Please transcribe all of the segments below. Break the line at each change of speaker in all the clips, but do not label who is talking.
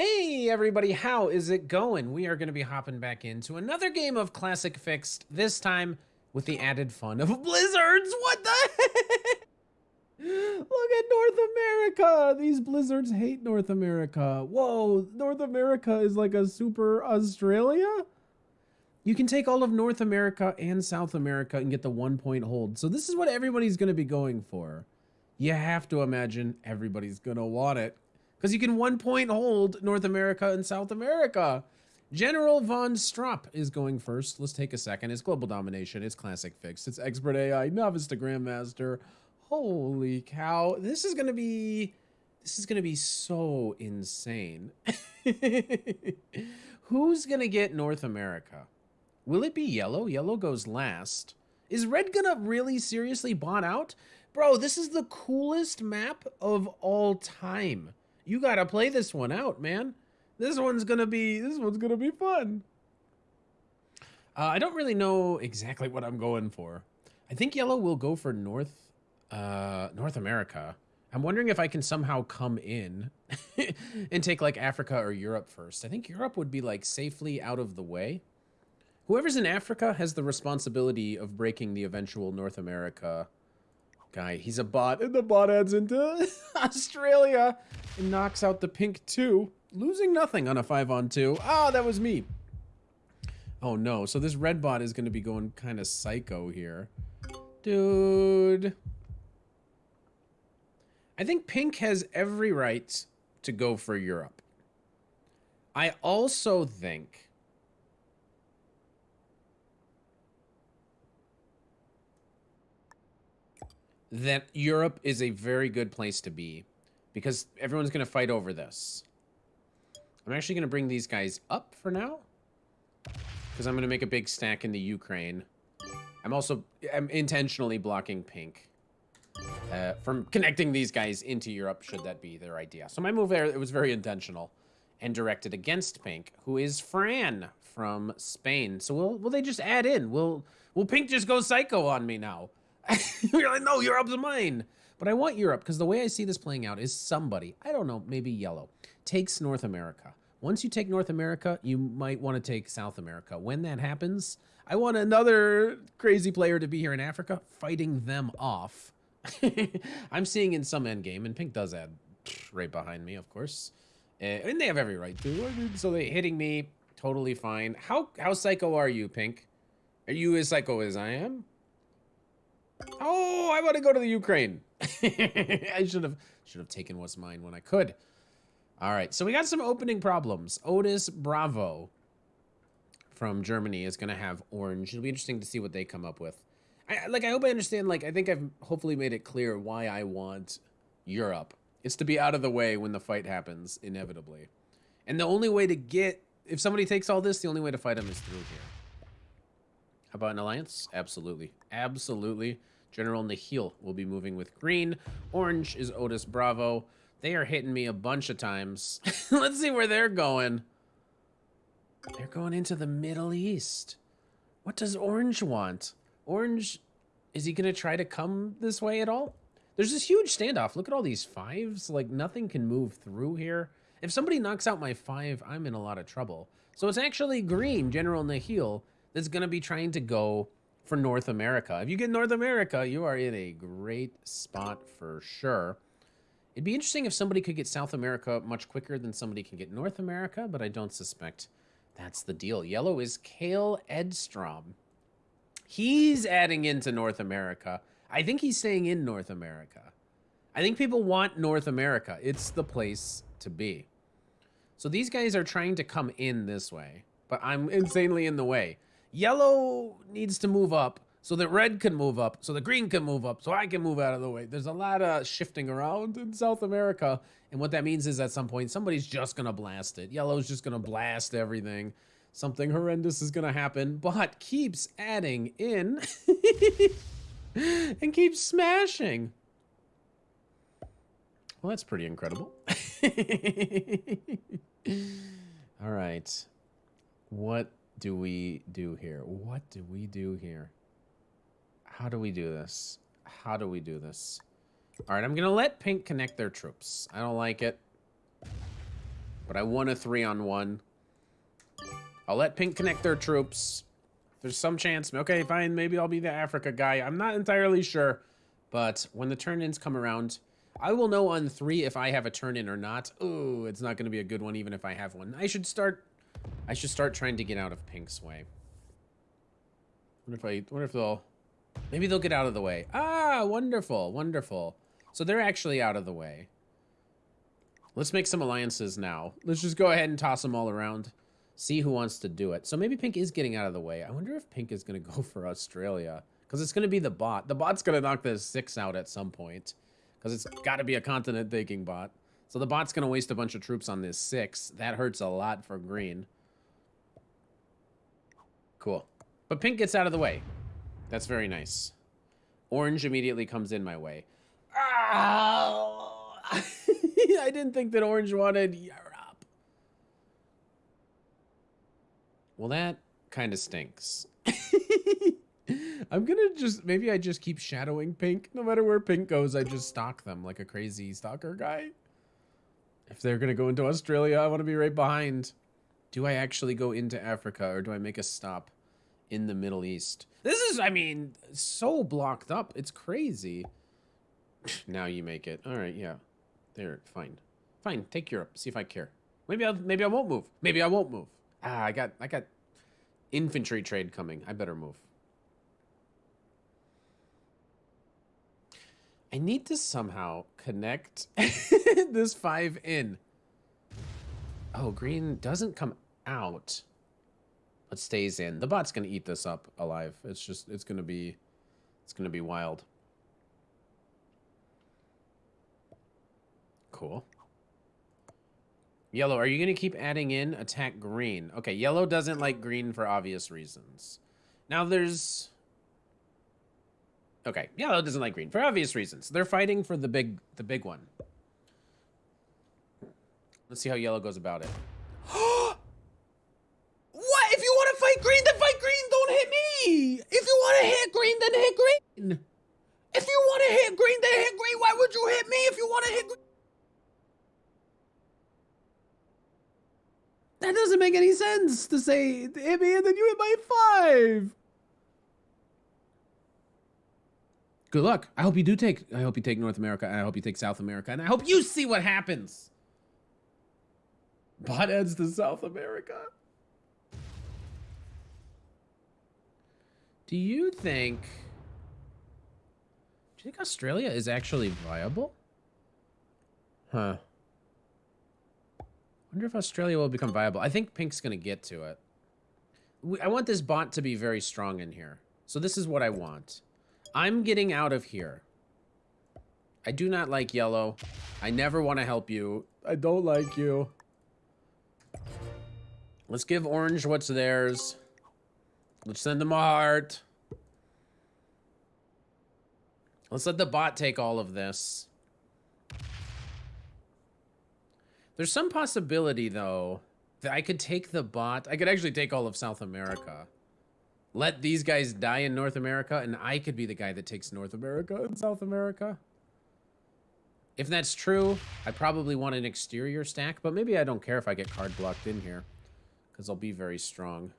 Hey everybody, how is it going? We are going to be hopping back into another game of Classic Fixed, this time with the added fun of blizzards. What the heck? Look at North America. These blizzards hate North America. Whoa, North America is like a super Australia? You can take all of North America and South America and get the one point hold. So this is what everybody's going to be going for. You have to imagine everybody's going to want it because you can one point hold North America and South America. General von Strop is going first. Let's take a second. It's global domination. It's classic fixed. It's expert AI, novice to grandmaster. Holy cow! This is gonna be, this is gonna be so insane. Who's gonna get North America? Will it be yellow? Yellow goes last. Is red gonna really seriously bot out? Bro, this is the coolest map of all time. You gotta play this one out, man. This one's gonna be this one's gonna be fun. Uh, I don't really know exactly what I'm going for. I think yellow will go for North uh, North America. I'm wondering if I can somehow come in and take like Africa or Europe first. I think Europe would be like safely out of the way. Whoever's in Africa has the responsibility of breaking the eventual North America guy. He's a bot, and the bot adds into Australia and knocks out the pink two, losing nothing on a five on two. Ah, oh, that was me. Oh no, so this red bot is going to be going kind of psycho here. Dude. I think pink has every right to go for Europe. I also think that Europe is a very good place to be because everyone's going to fight over this. I'm actually going to bring these guys up for now because I'm going to make a big stack in the Ukraine. I'm also I'm intentionally blocking pink uh, from connecting these guys into Europe should that be their idea. So my move there, it was very intentional and directed against pink, who is Fran from Spain. So will will they just add in? Will will pink just go psycho on me now? You're like, no, Europe's mine. But I want Europe because the way I see this playing out is somebody, I don't know, maybe yellow, takes North America. Once you take North America, you might want to take South America. When that happens, I want another crazy player to be here in Africa fighting them off. I'm seeing in some endgame, and Pink does add right behind me, of course. Uh, and they have every right to. So they hitting me totally fine. How how psycho are you, Pink? Are you as psycho as I am? Oh, I want to go to the Ukraine. I should have should have taken what's mine when I could. All right, so we got some opening problems. Otis Bravo from Germany is going to have orange. It'll be interesting to see what they come up with. I, like, I hope I understand, like, I think I've hopefully made it clear why I want Europe. It's to be out of the way when the fight happens, inevitably. And the only way to get, if somebody takes all this, the only way to fight them is through here. About an alliance? Absolutely. Absolutely. General Nihil will be moving with green. Orange is Otis Bravo. They are hitting me a bunch of times. Let's see where they're going. They're going into the Middle East. What does Orange want? Orange, is he going to try to come this way at all? There's this huge standoff. Look at all these fives. Like, nothing can move through here. If somebody knocks out my five, I'm in a lot of trouble. So it's actually green, General Nihil, that's going to be trying to go for North America. If you get North America, you are in a great spot for sure. It'd be interesting if somebody could get South America much quicker than somebody can get North America, but I don't suspect that's the deal. Yellow is Kale Edstrom. He's adding into North America. I think he's staying in North America. I think people want North America. It's the place to be. So these guys are trying to come in this way, but I'm insanely in the way. Yellow needs to move up so that red can move up, so the green can move up, so I can move out of the way. There's a lot of shifting around in South America, and what that means is at some point somebody's just gonna blast it. Yellow's just gonna blast everything. Something horrendous is gonna happen, but keeps adding in and keeps smashing. Well, that's pretty incredible. All right. What do we do here? What do we do here? How do we do this? How do we do this? All right, I'm going to let pink connect their troops. I don't like it. But I won a three on one. I'll let pink connect their troops. There's some chance. Okay, fine. Maybe I'll be the Africa guy. I'm not entirely sure. But when the turn-ins come around, I will know on three if I have a turn-in or not. Oh, it's not going to be a good one even if I have one. I should start... I should start trying to get out of pink's way. Wonder if I... What if they'll... Maybe they'll get out of the way. Ah, wonderful, wonderful. So they're actually out of the way. Let's make some alliances now. Let's just go ahead and toss them all around. See who wants to do it. So maybe Pink is getting out of the way. I wonder if Pink is going to go for Australia. Because it's going to be the bot. The bot's going to knock the six out at some point. Because it's got to be a continent-taking bot. So the bot's going to waste a bunch of troops on this six. That hurts a lot for green. Cool. But Pink gets out of the way. That's very nice. Orange immediately comes in my way. I didn't think that Orange wanted Europe. Well, that kind of stinks. I'm gonna just, maybe I just keep shadowing Pink. No matter where Pink goes, I just stalk them like a crazy stalker guy. If they're gonna go into Australia, I want to be right behind. Do I actually go into Africa or do I make a stop in the Middle East? This is, I mean, so blocked up. It's crazy. now you make it. All right, yeah. There, fine. Fine, take Europe. See if I care. Maybe I'll maybe I won't move. Maybe I won't move. Ah, I got I got infantry trade coming. I better move. I need to somehow connect this 5 in. Oh, green doesn't come out, but stays in. The bot's to eat this up alive. It's just, it's to be, it's to be wild. Cool. Yellow, are you to keep adding in attack green? Okay, yellow doesn't like green for obvious reasons. Now there's Okay, yellow doesn't like green for obvious reasons. They're fighting for the big the big one. Let's see how yellow goes about it. what? If you want to fight green, then fight green. Don't hit me. If you want to hit green, then hit green. If you want to hit green, then hit green. Why would you hit me if you want to hit green? That doesn't make any sense to say hit me and then you hit my five. Good luck. I hope you do take. I hope you take North America. and I hope you take South America, and I hope you see what happens. Bot heads to South America. Do you think? Do you think Australia is actually viable? Huh. wonder if Australia will become viable. I think Pink's going to get to it. I want this bot to be very strong in here. So this is what I want. I'm getting out of here. I do not like yellow. I never want to help you. I don't like you. Let's give orange what's theirs. Let's send them a heart. Let's let the bot take all of this. There's some possibility, though, that I could take the bot. I could actually take all of South America let these guys die in North America, and I could be the guy that takes North America and South America. If that's true, I probably want an exterior stack, but maybe I don't care if I get card blocked in here, because I'll be very strong.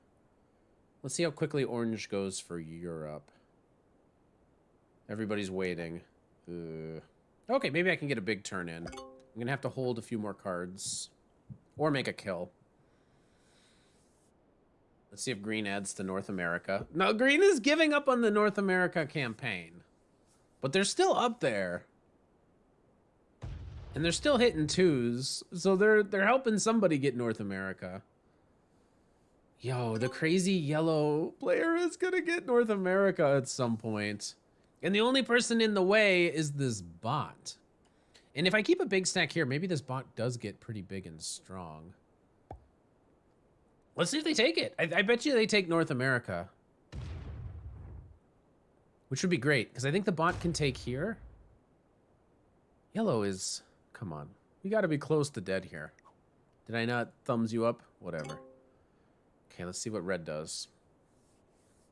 Let's see how quickly orange goes for Europe. Everybody's waiting. Okay, maybe I can get a big turn in. I'm going to have to hold a few more cards. Or make a kill. Let's see if Green adds to North America. No, Green is giving up on the North America campaign. But they're still up there. And they're still hitting twos. So they're they're helping somebody get North America. Yo, the crazy yellow player is gonna get North America at some point. And the only person in the way is this bot. And if I keep a big stack here, maybe this bot does get pretty big and strong. Let's see if they take it. I, I bet you they take North America. Which would be great, because I think the bot can take here. Yellow is... Come on. We gotta be close to dead here. Did I not thumbs you up? Whatever. Okay, let's see what red does.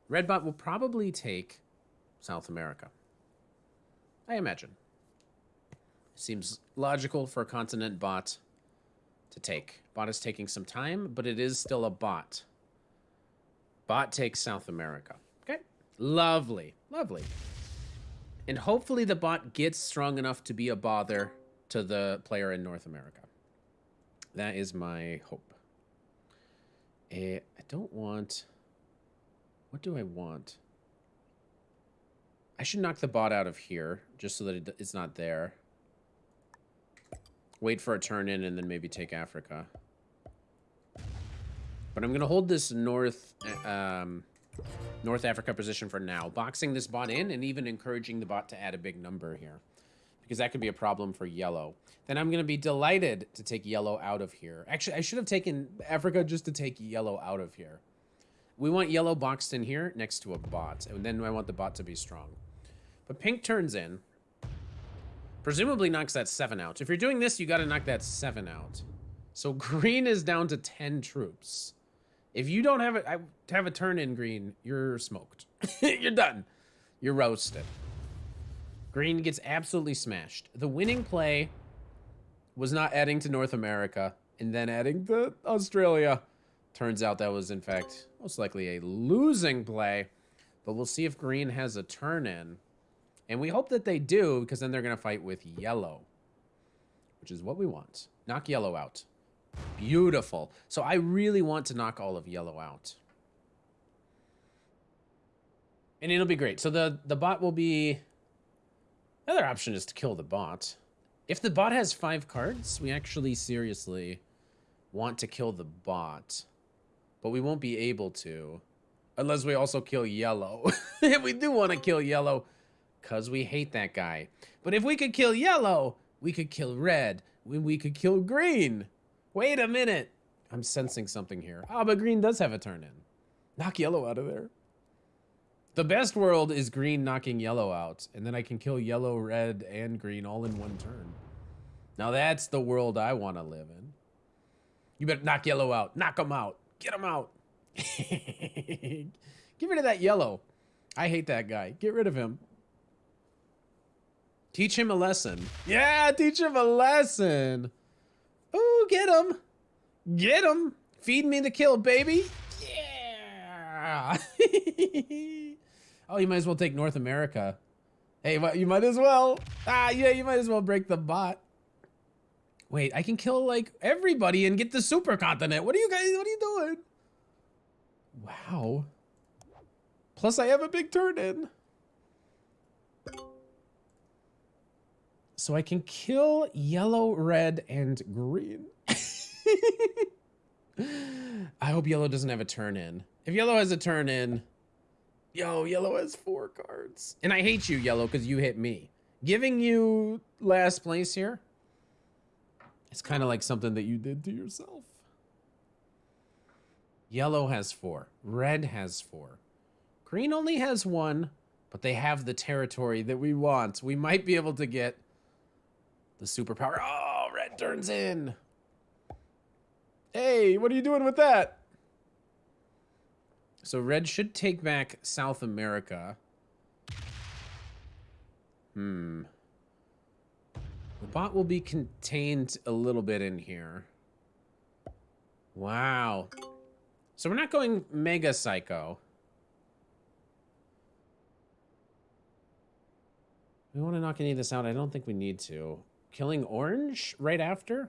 Red bot will probably take South America. I imagine. Seems logical for a continent bot to take. Bot is taking some time, but it is still a bot. Bot takes South America. Okay. Lovely. Lovely. And hopefully the bot gets strong enough to be a bother to the player in North America. That is my hope. Uh, I don't want... What do I want? I should knock the bot out of here, just so that it's not there. Wait for a turn in and then maybe take Africa. But I'm going to hold this North um, North Africa position for now. Boxing this bot in and even encouraging the bot to add a big number here. Because that could be a problem for yellow. Then I'm going to be delighted to take yellow out of here. Actually, I should have taken Africa just to take yellow out of here. We want yellow boxed in here next to a bot. And then I want the bot to be strong. But pink turns in. Presumably knocks that 7 out. If you're doing this, you got to knock that 7 out. So green is down to 10 troops. If you don't have a, have a turn in green, you're smoked. you're done. You're roasted. Green gets absolutely smashed. The winning play was not adding to North America and then adding to Australia. Turns out that was, in fact, most likely a losing play. But we'll see if green has a turn in. And we hope that they do, because then they're going to fight with yellow, which is what we want. Knock yellow out. Beautiful. So I really want to knock all of yellow out. And it'll be great. So the, the bot will be... Another option is to kill the bot. If the bot has five cards, we actually seriously want to kill the bot. But we won't be able to. Unless we also kill yellow. if we do want to kill yellow, because we hate that guy. But if we could kill yellow, we could kill red. We could kill green. Wait a minute. I'm sensing something here. Ah, oh, but green does have a turn in. Knock yellow out of there. The best world is green knocking yellow out, and then I can kill yellow, red, and green all in one turn. Now that's the world I want to live in. You better knock yellow out. Knock him out. Get him out. Get rid of that yellow. I hate that guy. Get rid of him. Teach him a lesson. Yeah, teach him a lesson. Ooh, get him. Get him. Feed me the kill, baby. Yeah. oh, you might as well take North America. Hey, you might as well. Ah, yeah, you might as well break the bot. Wait, I can kill like everybody and get the supercontinent. What are you guys, what are you doing? Wow. Plus I have a big turn in. So I can kill yellow, red, and green. I hope yellow doesn't have a turn in. If yellow has a turn in, yo, yellow has four cards. And I hate you, yellow, because you hit me. Giving you last place here, it's kind of like something that you did to yourself. Yellow has four. Red has four. Green only has one, but they have the territory that we want. We might be able to get the superpower. Oh, red turns in. Hey, what are you doing with that? So red should take back South America. Hmm. The bot will be contained a little bit in here. Wow. So we're not going Mega Psycho. We want to knock any of this out. I don't think we need to. Killing Orange right after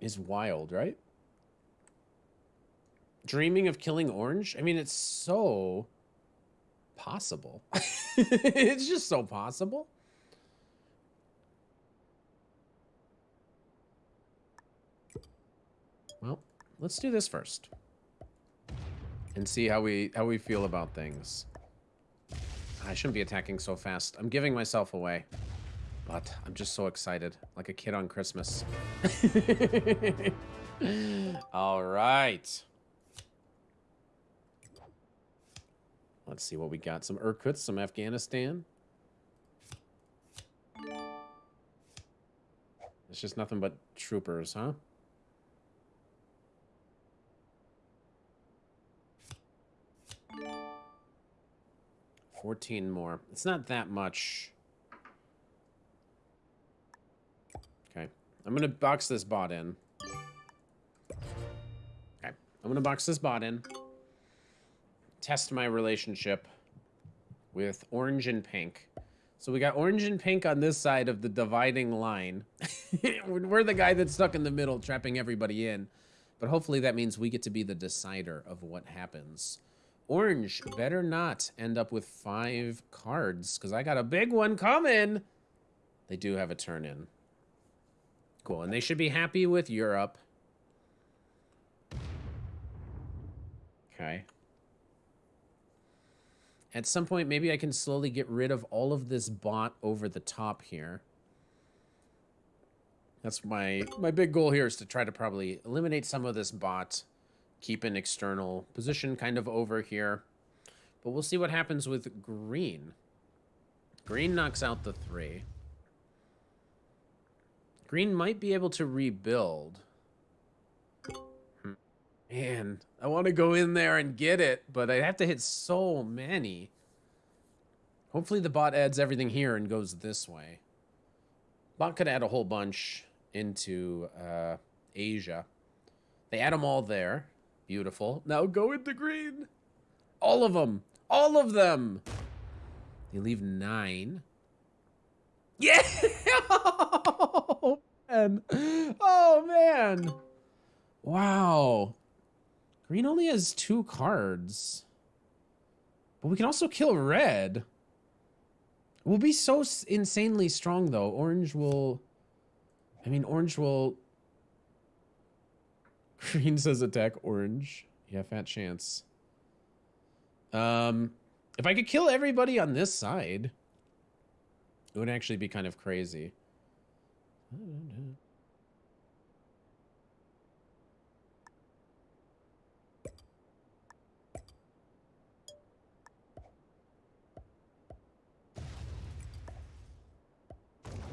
is wild, right? Dreaming of killing Orange? I mean, it's so possible. it's just so possible. Well, let's do this first. And see how we how we feel about things. I shouldn't be attacking so fast. I'm giving myself away. But I'm just so excited, like a kid on Christmas. All right. Let's see what we got. Some Irkutsk, some Afghanistan. It's just nothing but troopers, huh? Fourteen more. It's not that much. I'm gonna box this bot in. Okay. I'm gonna box this bot in. Test my relationship with orange and pink. So we got orange and pink on this side of the dividing line. We're the guy that's stuck in the middle, trapping everybody in. But hopefully that means we get to be the decider of what happens. Orange better not end up with five cards, because I got a big one coming. They do have a turn in. Cool, and they should be happy with Europe. Okay. At some point, maybe I can slowly get rid of all of this bot over the top here. That's my, my big goal here is to try to probably eliminate some of this bot, keep an external position kind of over here. But we'll see what happens with green. Green knocks out the three. Green might be able to rebuild. Man, I want to go in there and get it, but I have to hit so many. Hopefully the bot adds everything here and goes this way. Bot could add a whole bunch into uh, Asia. They add them all there. Beautiful. Now go into green. All of them. All of them. They leave nine. Yeah! oh, man. Oh, man. Wow. Green only has two cards. But we can also kill red. We'll be so insanely strong, though. Orange will... I mean, orange will... Green says attack orange. Yeah, fat chance. Um, if I could kill everybody on this side, it would actually be kind of crazy.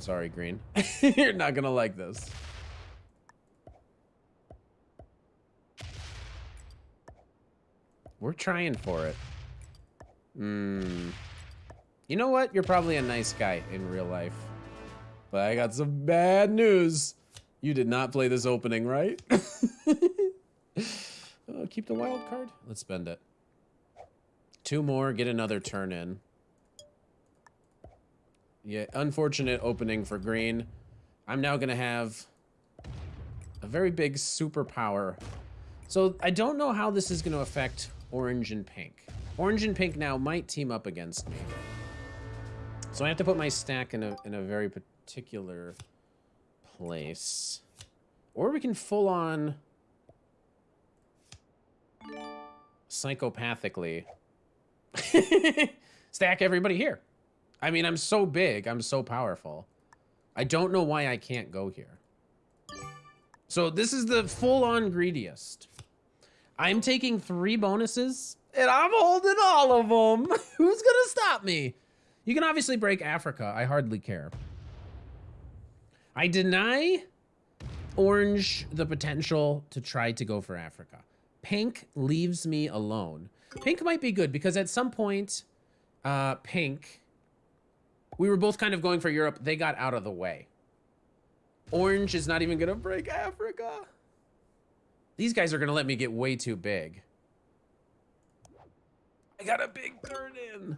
Sorry, Green. You're not gonna like this. We're trying for it. Hmm. You know what? You're probably a nice guy in real life. But I got some bad news. You did not play this opening, right? oh, keep the wild card. Let's spend it. Two more, get another turn in. Yeah, unfortunate opening for green. I'm now going to have a very big superpower. So I don't know how this is going to affect orange and pink. Orange and pink now might team up against me. So I have to put my stack in a, in a very particular place. Or we can full on psychopathically stack everybody here. I mean, I'm so big. I'm so powerful. I don't know why I can't go here. So this is the full-on greediest. I'm taking three bonuses, and I'm holding all of them. Who's going to stop me? You can obviously break Africa. I hardly care. I deny orange the potential to try to go for Africa. Pink leaves me alone. Pink might be good because at some point, uh, pink we were both kind of going for Europe. They got out of the way. Orange is not even going to break Africa. These guys are going to let me get way too big. I got a big turn in.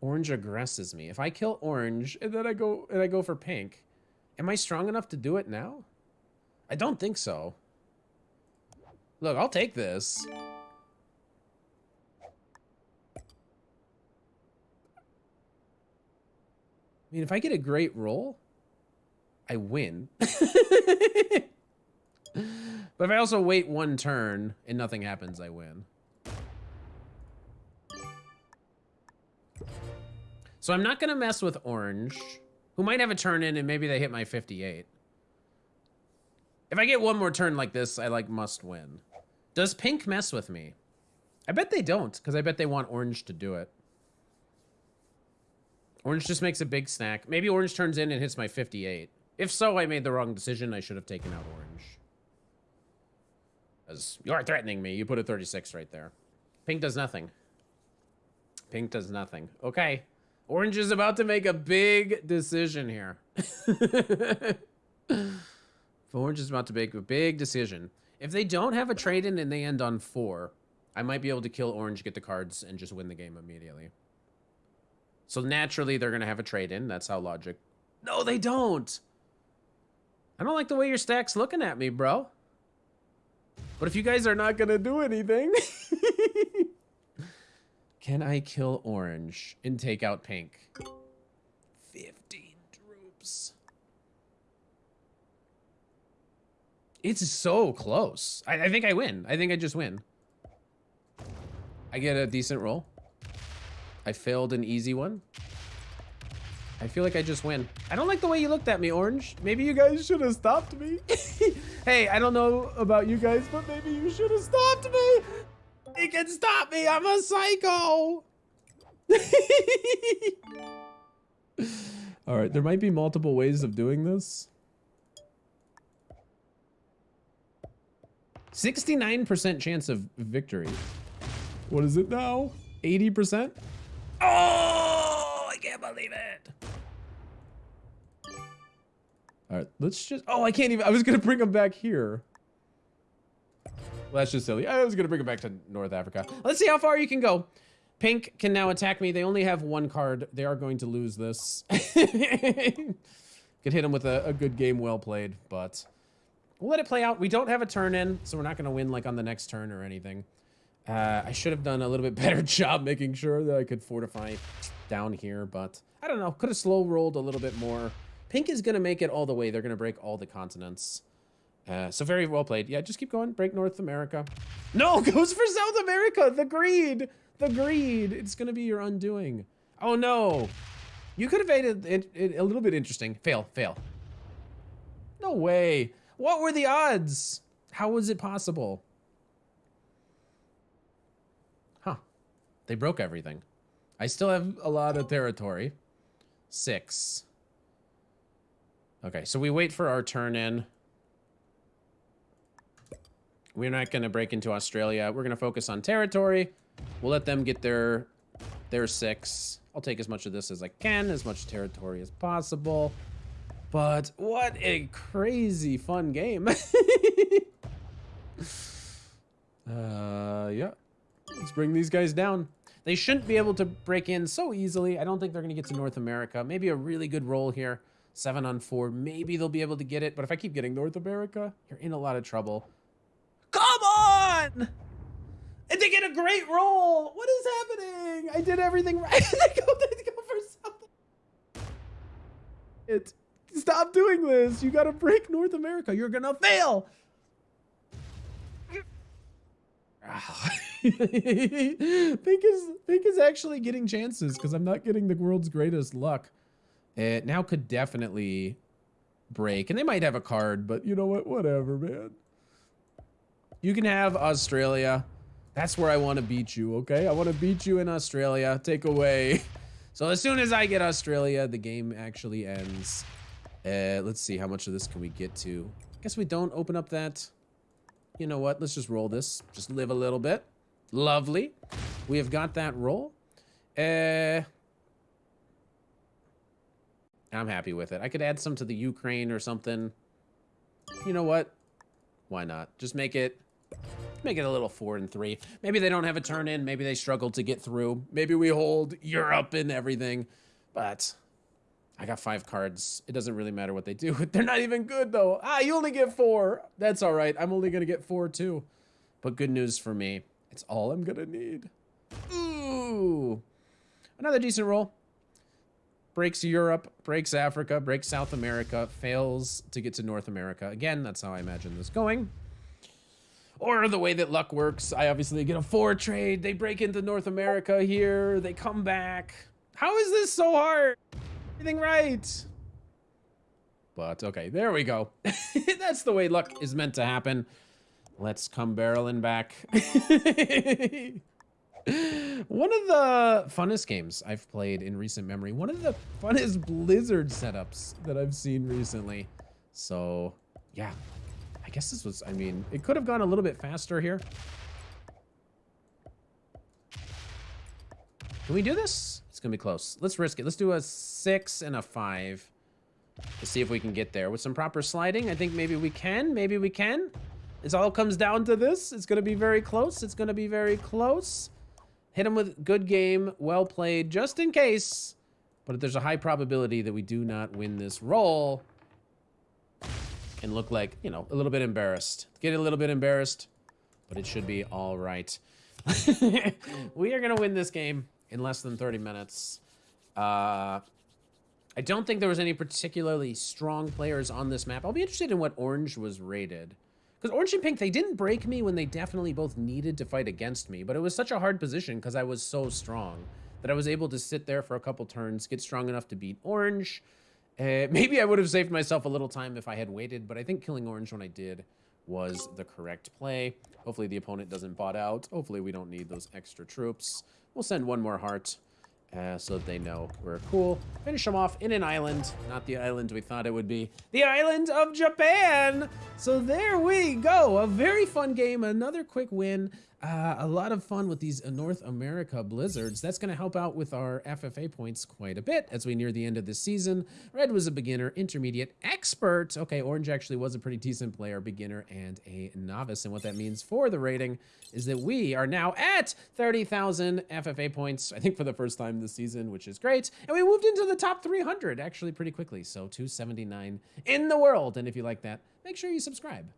Orange aggresses me. If I kill orange and then I go and I go for pink, am I strong enough to do it now? I don't think so. Look, I'll take this. I mean, if I get a great roll, I win. but if I also wait one turn and nothing happens, I win. So I'm not going to mess with orange, who might have a turn in and maybe they hit my 58. If I get one more turn like this, I like must win. Does pink mess with me? I bet they don't, because I bet they want orange to do it. Orange just makes a big snack. Maybe orange turns in and hits my 58. If so, I made the wrong decision. I should have taken out orange. As you are threatening me. You put a 36 right there. Pink does nothing. Pink does nothing. Okay. Orange is about to make a big decision here. Orange is about to make a big decision. If they don't have a trade-in and they end on four, I might be able to kill orange, get the cards, and just win the game immediately. So naturally, they're going to have a trade-in. That's how logic... No, they don't! I don't like the way your stack's looking at me, bro. But if you guys are not going to do anything... Can I kill orange and take out pink? 15 troops. It's so close. I, I think I win. I think I just win. I get a decent roll. I failed an easy one. I feel like I just win. I don't like the way you looked at me, Orange. Maybe you guys should have stopped me. hey, I don't know about you guys, but maybe you should have stopped me. He can stop me. I'm a psycho. All right, there might be multiple ways of doing this. 69% chance of victory. What is it now? 80%? Oh, I can't believe it. All right, let's just, oh, I can't even, I was going to bring him back here. Well, that's just silly. I was going to bring it back to North Africa. Let's see how far you can go. Pink can now attack me. They only have one card. They are going to lose this. Could hit him with a, a, good game well played, but we'll let it play out. We don't have a turn in, so we're not going to win like on the next turn or anything. Uh, I should have done a little bit better job making sure that I could fortify down here, but I don't know. Could have slow rolled a little bit more. Pink is going to make it all the way. They're going to break all the continents. Uh, so very well played. Yeah, just keep going. Break North America. No, goes for South America. The greed. The greed. It's going to be your undoing. Oh, no. You could have made it, it, it, a little bit interesting. Fail, fail. No way. What were the odds? How was it possible? Huh. They broke everything. I still have a lot of territory. Six. Okay, so we wait for our turn in. We're not going to break into Australia. We're going to focus on territory. We'll let them get their their six. I'll take as much of this as I can, as much territory as possible. But what a crazy fun game. uh, yeah. Let's bring these guys down. They shouldn't be able to break in so easily. I don't think they're going to get to North America. Maybe a really good roll here. Seven on four. Maybe they'll be able to get it. But if I keep getting North America, you're in a lot of trouble. On! And they get a great roll. What is happening? I did everything right. they, go, they go for something. It. Stop doing this. You gotta break North America. You're gonna fail. Pink is Pink is actually getting chances because I'm not getting the world's greatest luck. It now could definitely break, and they might have a card, but you know what? Whatever, man. You can have Australia. That's where I want to beat you, okay? I want to beat you in Australia. Take away. So as soon as I get Australia, the game actually ends. Uh, let's see, how much of this can we get to? I guess we don't open up that. You know what? Let's just roll this. Just live a little bit. Lovely. We have got that roll. Uh, I'm happy with it. I could add some to the Ukraine or something. You know what? Why not? Just make it make it a little four and three. Maybe they don't have a turn in. Maybe they struggle to get through. Maybe we hold Europe and everything. But I got five cards. It doesn't really matter what they do. They're not even good, though. Ah, you only get four. That's all right. I'm only going to get four, too. But good news for me. It's all I'm going to need. Ooh. Another decent roll. Breaks Europe, breaks Africa, breaks South America, fails to get to North America. Again, that's how I imagine this going. Or the way that luck works, I obviously get a four trade. They break into North America here. They come back. How is this so hard? Everything right. But okay, there we go. That's the way luck is meant to happen. Let's come barreling back. one of the funnest games I've played in recent memory. One of the funnest Blizzard setups that I've seen recently. So, yeah. I guess this was, I mean, it could have gone a little bit faster here. Can we do this? It's going to be close. Let's risk it. Let's do a six and a five to see if we can get there. With some proper sliding, I think maybe we can. Maybe we can. This all comes down to this. It's going to be very close. It's going to be very close. Hit him with good game, well played, just in case. But there's a high probability that we do not win this roll and look like, you know, a little bit embarrassed. Get a little bit embarrassed, but it should be all right. we are going to win this game in less than 30 minutes. Uh, I don't think there was any particularly strong players on this map. I'll be interested in what orange was rated. Because orange and pink, they didn't break me when they definitely both needed to fight against me. But it was such a hard position because I was so strong that I was able to sit there for a couple turns, get strong enough to beat orange. Uh, maybe I would have saved myself a little time if I had waited, but I think killing orange when I did was the correct play. Hopefully the opponent doesn't bot out. Hopefully we don't need those extra troops. We'll send one more heart uh, so that they know we're cool. Finish them off in an island, not the island we thought it would be. The island of Japan! So there we go, a very fun game, another quick win. Uh, a lot of fun with these North America Blizzards. That's going to help out with our FFA points quite a bit as we near the end of the season. Red was a beginner, intermediate, expert. Okay, Orange actually was a pretty decent player, beginner, and a novice. And what that means for the rating is that we are now at 30,000 FFA points, I think for the first time this season, which is great. And we moved into the top 300 actually pretty quickly. So 279 in the world. And if you like that, make sure you subscribe.